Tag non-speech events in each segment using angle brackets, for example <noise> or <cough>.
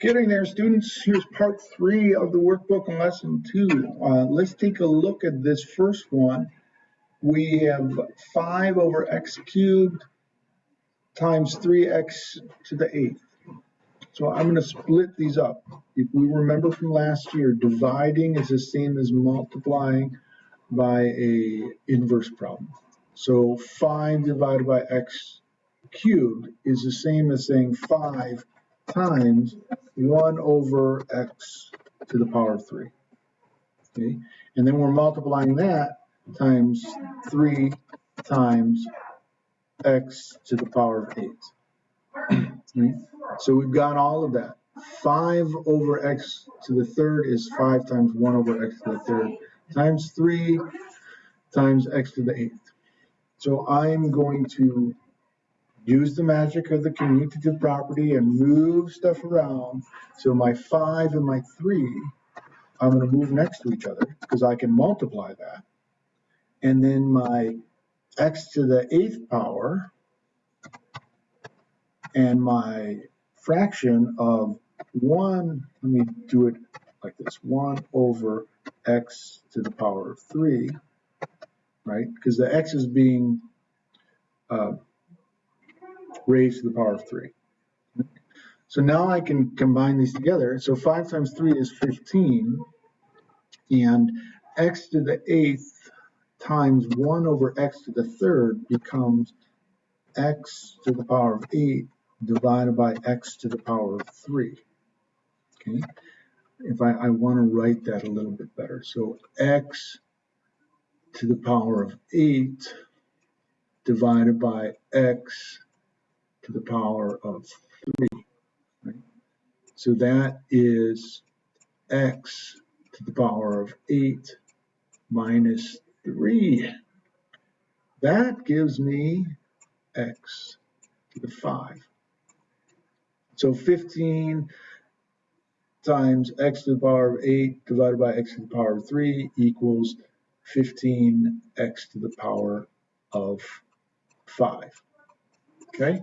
Getting there, students. Here's part three of the workbook and lesson two. Uh, let's take a look at this first one. We have 5 over x cubed times 3x to the eighth. So I'm going to split these up. If we remember from last year, dividing is the same as multiplying by a inverse problem. So 5 divided by x cubed is the same as saying 5 times 1 over x to the power of 3. Okay, and then we're multiplying that times 3 times x to the power of 8. <clears throat> Okay, so we've got all of that. 5 over x to the third is 5 times 1 over x to the third times 3 times x to the eighth. So I'm going to use the magic of the commutative property and move stuff around. So my 5 and my 3, I'm going to move next to each other because I can multiply that. And then my x to the eighth power and my fraction of 1, let me do it like this, 1 over x to the power of 3, right? Because the x is being uh, raised to the power of 3. So now I can combine these together. So 5 times 3 is 15, and x to the 8th times 1 over x to the 3rd becomes x to the power of 8 divided by x to the power of 3. Okay, if I, I want to write that a little bit better. So x to the power of 8 divided by x to the power of 3. Right? So that is x to the power of 8 minus 3. That gives me x to the 5. So 15 times x to the power of 8 divided by x to the power of 3 equals 15x to the power of 5. Okay?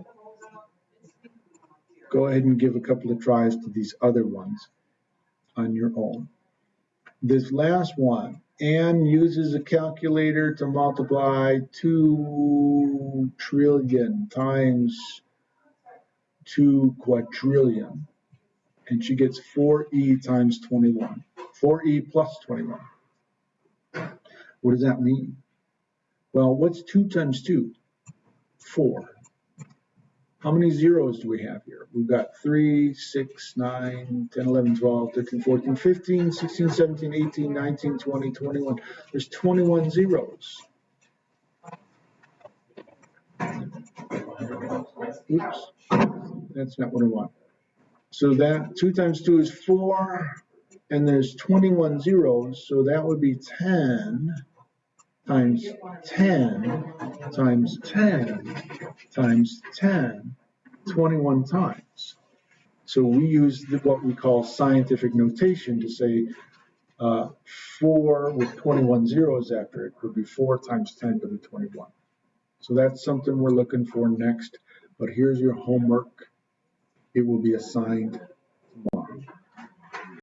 Go ahead and give a couple of tries to these other ones on your own. This last one, Anne uses a calculator to multiply 2 trillion times 2 quadrillion. And she gets 4e times 21. 4e plus 21. What does that mean? Well, what's 2 times 2? 4. How many zeros do we have here? We've got 3, 6, 9, 10, 11, 12, 13, 14, 15, 16, 17, 18, 19, 20, 21. There's 21 zeros. Oops, that's not what I want. So that 2 times 2 is 4, and there's 21 zeros, so that would be 10 times 10 times 10 times 10, 21 times. So we use what we call scientific notation to say uh, 4 with 21 zeros after it would be 4 times 10 to the 21. So that's something we're looking for next. But here's your homework. It will be assigned